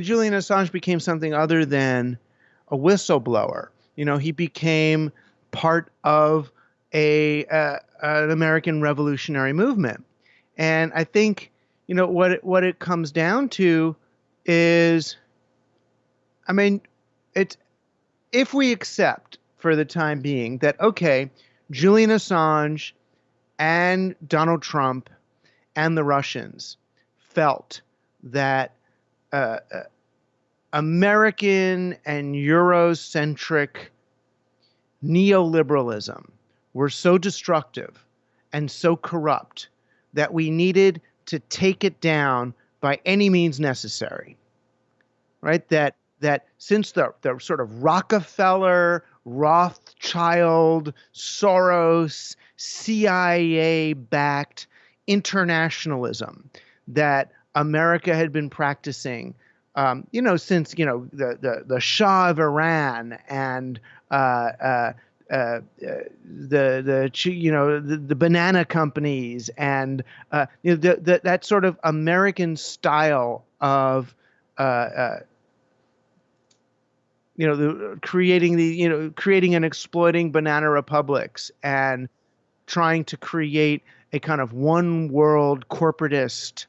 Julian Assange became something other than a whistleblower. You know, he became part of a uh, an American revolutionary movement, and I think you know what it, what it comes down to is, I mean, it's if we accept for the time being that okay, Julian Assange and Donald Trump and the Russians felt that uh, uh, American and Eurocentric neoliberalism were so destructive and so corrupt that we needed to take it down by any means necessary. Right? That that since the, the sort of Rockefeller, Rothschild, Soros, CIA backed internationalism that America had been practicing, um, you know, since you know the the, the Shah of Iran and uh, uh, uh, the the you know the, the banana companies and uh, you know the, the, that sort of American style of uh, uh, you know the creating the you know creating and exploiting banana republics and trying to create a kind of one world corporatist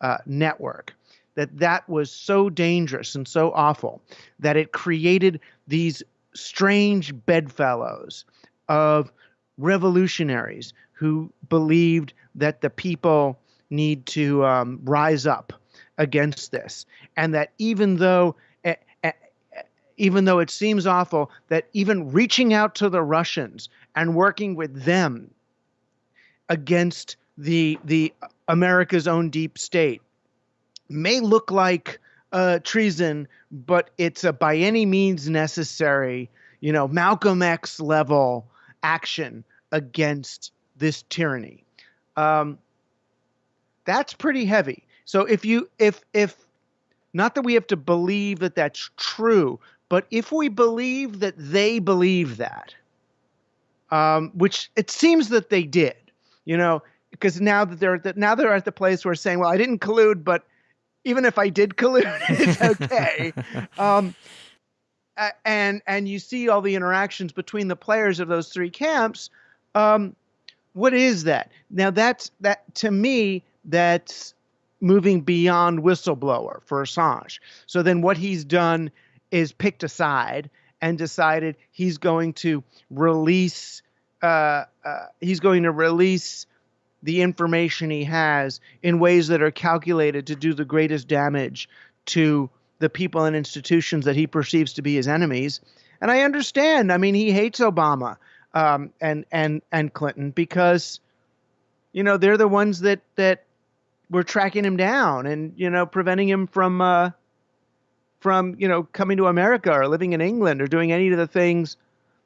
uh, network that that was so dangerous and so awful that it created these strange bedfellows of revolutionaries who believed that the people need to um, rise up against this. And that even though even though it seems awful that even reaching out to the Russians and working with them against the the America's own deep state may look like uh, treason, but it's a by any means necessary, you know, Malcolm X level action against this tyranny. Um, that's pretty heavy. So if you if if not that we have to believe that that's true, but if we believe that they believe that, um, which it seems that they did, you know, because now that they're that now they're at the place where saying, well, I didn't collude, but even if I did collude, it's okay. um, and and you see all the interactions between the players of those three camps. Um, what is that? Now that's that to me that's moving beyond whistleblower for Assange. So then what he's done is picked a side and decided he's going to release uh, uh, he's going to release the information he has in ways that are calculated to do the greatest damage to the people and institutions that he perceives to be his enemies. And I understand. I mean, he hates Obama um, and and and Clinton because, you know, they're the ones that that were tracking him down and you know preventing him from uh, from you know coming to America or living in England or doing any of the things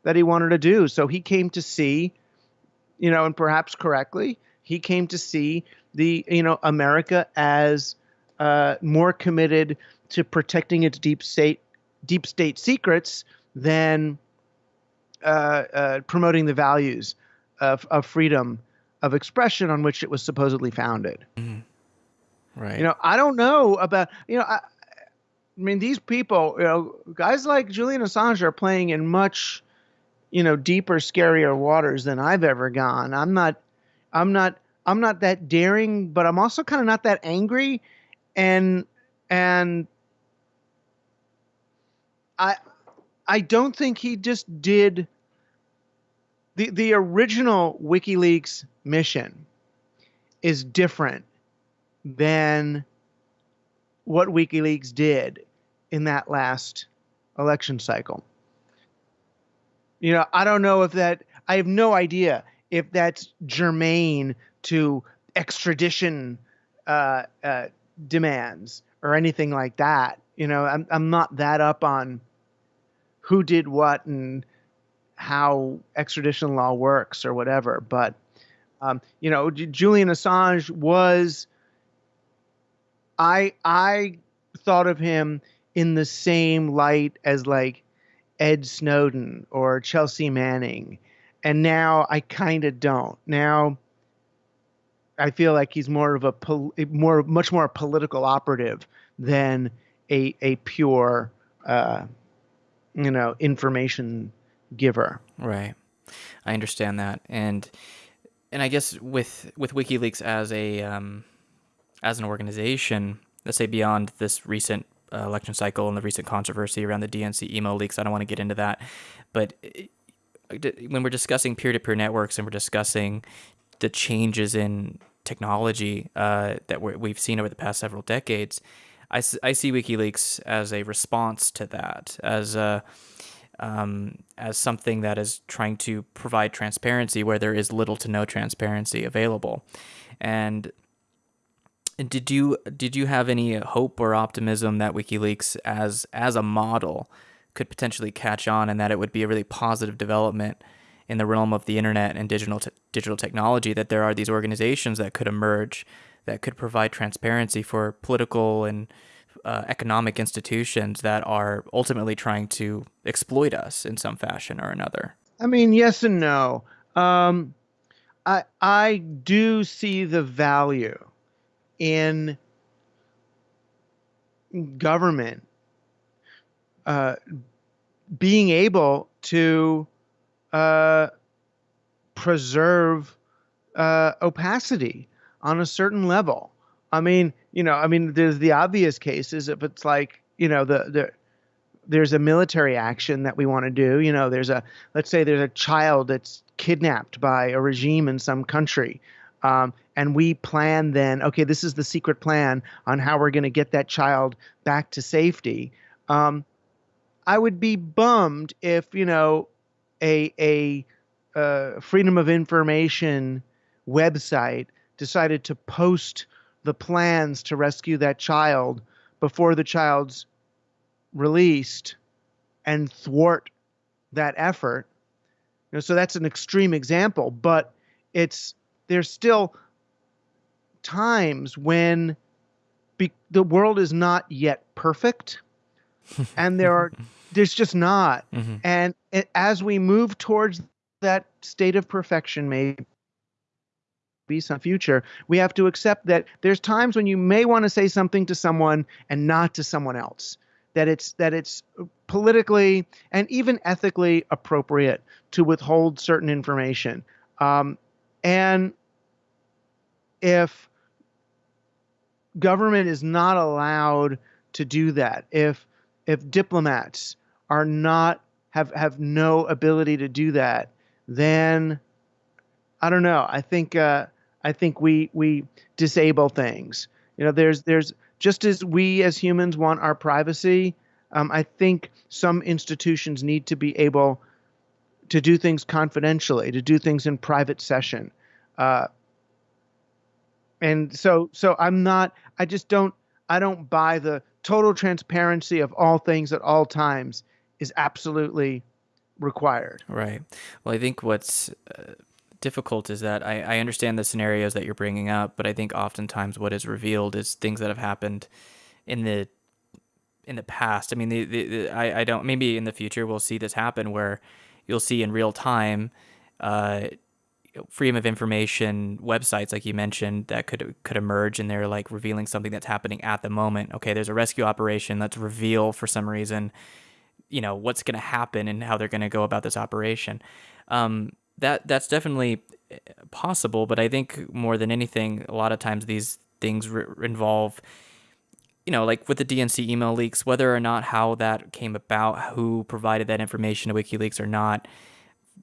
that he wanted to do. So he came to see, you know, and perhaps correctly, he came to see the you know America as uh, more committed to protecting its deep state deep state secrets than uh, uh, promoting the values of, of freedom of expression on which it was supposedly founded. Mm. Right. You know, I don't know about you know. I, I mean, these people, you know, guys like Julian Assange are playing in much you know deeper scarier waters than i've ever gone i'm not i'm not i'm not that daring but i'm also kind of not that angry. And and i i don't think he just did the the original wikileaks mission is different than what wikileaks did in that last election cycle. You know, I don't know if that, I have no idea if that's germane to extradition uh, uh, demands or anything like that. You know, I'm, I'm not that up on who did what and how extradition law works or whatever. But, um, you know, Julian Assange was, I, I thought of him in the same light as like Ed Snowden or Chelsea Manning. And now I kind of don't. Now I feel like he's more of a pol- more much more a political operative than a a pure, uh, you know, information giver. Right. I understand that, and and I guess with with WikiLeaks as a um, as an organization, let's say beyond this recent uh, election cycle and the recent controversy around the DNC email leaks, I don't want to get into that, but when we're discussing peer-to-peer networks and we're discussing the changes in technology uh, that we have seen over the past several decades, I, I see WikiLeaks as a response to that, as a um, as something that is trying to provide transparency where there is little to no transparency available. And did you did you have any hope or optimism that WikiLeaks as as a model could potentially catch on and that it would be a really positive development in the realm of the internet and digital digital technology that there are these organizations that could emerge that could provide transparency for political and uh, economic institutions that are ultimately trying to exploit us in some fashion or another? I mean, yes and no. Um, I I do see the value in government uh, being able to uh, preserve uh, opacity on a certain level. I mean, you know, I mean, there's the obvious cases if it's like, you know, the the there's a military action that we want to do. You know, there's a let's say there's a child that's kidnapped by a regime in some country. Um, and we plan then, okay, this is the secret plan on how we're going to get that child back to safety. Um, I would be bummed if, you know, a, a uh, freedom of information website decided to post the plans to rescue that child before the child's released and thwart that effort. You know, so that's an extreme example, but it's there's still times when be, the world is not yet perfect and there are there's just not mm-hmm. and it, as we move towards that state of perfection maybe be some future, we have to accept that there's times when you may want to say something to someone and not to someone else. That it's that it's politically and even ethically appropriate to withhold certain information. Um, and if government is not allowed to do that, if if diplomats are not have have no ability to do that, then I don't know. I think uh, I think we we disable things. You know, there's there's just as we as humans want our privacy. Um, I think some institutions need to be able to do things confidentially, to do things in private session. Uh, and so so I'm not. I just don't. I don't buy the total transparency of all things at all times is absolutely required. Right. Well, I think what's uh, difficult is that I, I understand the scenarios that you're bringing up, but I think oftentimes what is revealed is things that have happened in the in the past. I mean, the, the, the I, I don't maybe in the future we'll see this happen where you'll see in real time uh, freedom of information websites like you mentioned that could could emerge and they're like revealing something that's happening at the moment. Okay, there's a rescue operation. Let's reveal for some reason, you know, what's going to happen and how they're going to go about this operation. Um, that that's definitely eh, possible, but I think more than anything, a lot of times these things re- involve, you know, like with the DNC email leaks, whether or not how that came about, who provided that information to WikiLeaks or not,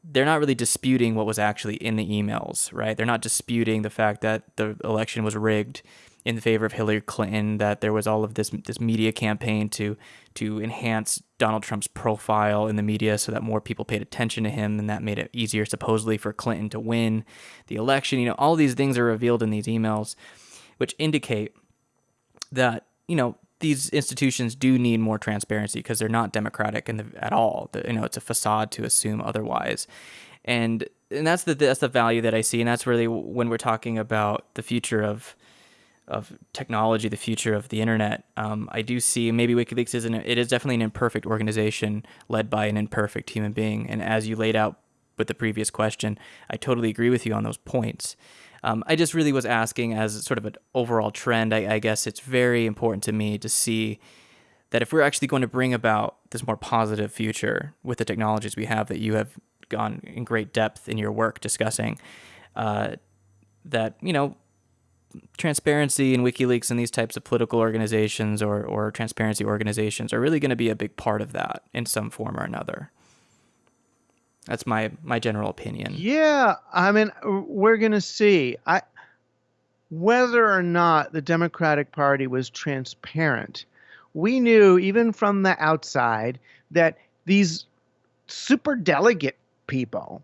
they're not really disputing what was actually in the emails, right? They're not disputing the fact that the election was rigged in favor of Hillary Clinton, that there was all of this this media campaign to to enhance Donald Trump's profile in the media so that more people paid attention to him, and that made it easier supposedly for Clinton to win the election. You know, all these things are revealed in these emails, which indicate that you know these institutions do need more transparency because they're not democratic the, at all. The, you know, it's a facade to assume otherwise, and and that's the that's the value that I see, and that's really when we're talking about the future of of technology, the future of the internet. Um, I do see maybe WikiLeaks isn't it is definitely an imperfect organization led by an imperfect human being. And as you laid out with the previous question, I totally agree with you on those points. Um, I just really was asking as sort of an overall trend. I, I guess it's very important to me to see that if we're actually going to bring about this more positive future with the technologies we have that you have gone in great depth in your work discussing, uh, that you know transparency and WikiLeaks and these types of political organizations or, or transparency organizations are really going to be a big part of that in some form or another. That's my my general opinion. Yeah, I mean, we're going to see. I whether or not the Democratic Party was transparent. We knew even from the outside that these super delegate people,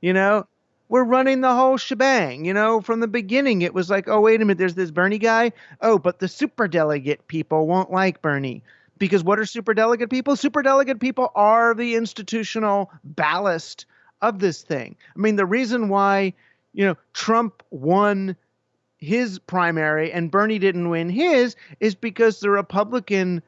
you know, we're running the whole shebang. You know, from the beginning, it was like, oh, wait a minute, there's this Bernie guy. Oh, but the super delegate people won't like Bernie. Because what are super delegate people? Super delegate people are the institutional ballast of this thing. I mean, the reason why, you know, Trump won his primary and Bernie didn't win his is because the Republican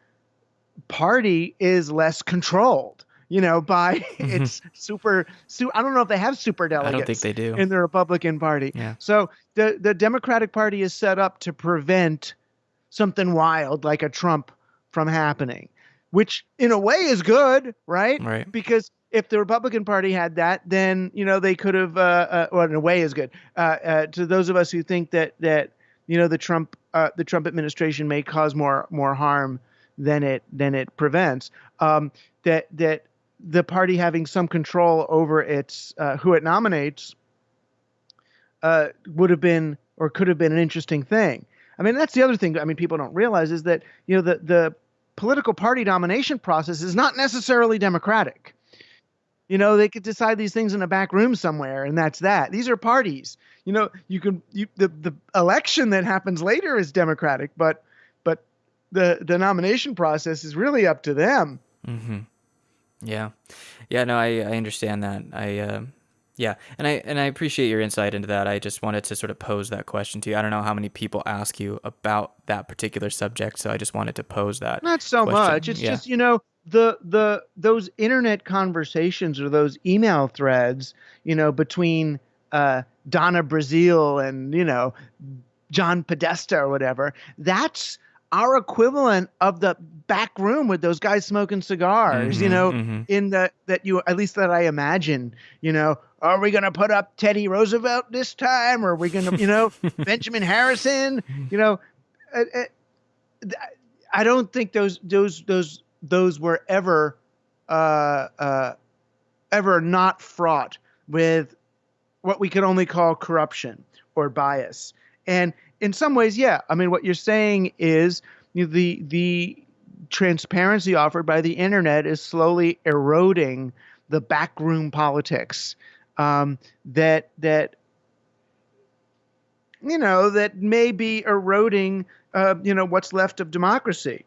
Party is less controlled you know, by mm-hmm. its super, su- I don't know if they have super delegates. I don't think they do in the Republican Party. Yeah. So the the Democratic Party is set up to prevent something wild like a Trump from happening, which in a way is good, right? Right. Because if the Republican Party had that, then you know they could have. Uh, uh, well, in a way, is good. Uh, uh, to those of us who think that that you know the Trump uh, the Trump administration may cause more more harm than it than it prevents. Um, that that the party having some control over its uh, who it nominates uh, would have been or could have been an interesting thing. I mean, that's the other thing. I mean, people don't realize is that you know the the political party nomination process is not necessarily democratic. You know, they could decide these things in a back room somewhere, and that's that. These are parties. You know, you can you, the the election that happens later is democratic, but but the the nomination process is really up to them. Mm-hmm. Yeah, yeah. No, I I understand that. I uh, yeah, and I and I appreciate your insight into that. I just wanted to sort of pose that question to you. I don't know how many people ask you about that particular subject, so I just wanted to pose that. Not so question. much. It's yeah. just you know the the those internet conversations or those email threads, you know, between uh, Donna Brazile and you know John Podesta or whatever. That's our equivalent of the back room with those guys smoking cigars, mm-hmm, you know, mm-hmm. in the that you at least that I imagine, you know, are we going to put up Teddy Roosevelt this time or are we going to, you know, Benjamin Harrison, you know, uh, uh, I don't think those those those those were ever uh, uh, ever not fraught with what we could only call corruption or bias. And in some ways, yeah. I mean, what you're saying is you know, the the transparency offered by the internet is slowly eroding the backroom politics um, that that you know that may be eroding uh, you know what's left of democracy.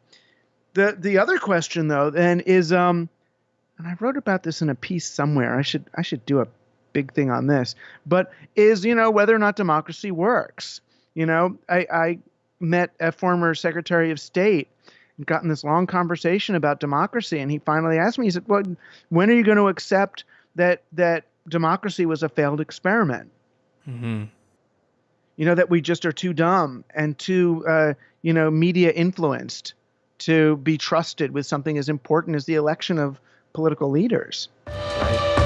The the other question though then is um, and I wrote about this in a piece somewhere. I should I should do a big thing on this, but is you know whether or not democracy works. You know, I, I met a former Secretary of State and got in this long conversation about democracy, and he finally asked me, he said, "Well, when are you going to accept that that democracy was a failed experiment?" Mm-hmm. You know that we just are too dumb and too, uh, you know, media influenced to be trusted with something as important as the election of political leaders. Right.